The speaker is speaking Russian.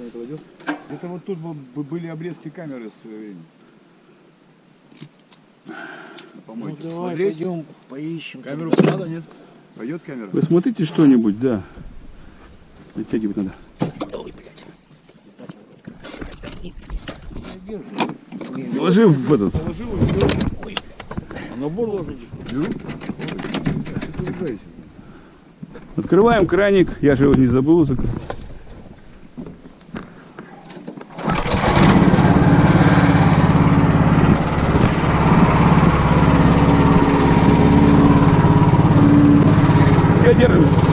никто не кладет. Это вот тут был- бы- были обрезки камеры в свое время. На Ну давай Смотреть? пойдем поищем. Камеру тогда. надо, нет? Пойдет камера? Вы смотрите что-нибудь, да? Натягивать надо. Ой, блядь. Ложи в этот. Положил и все. А набор ложишь? Беру. Ты ругаешься. Открываем краник. Я же его не забыл закрыть. Я держусь.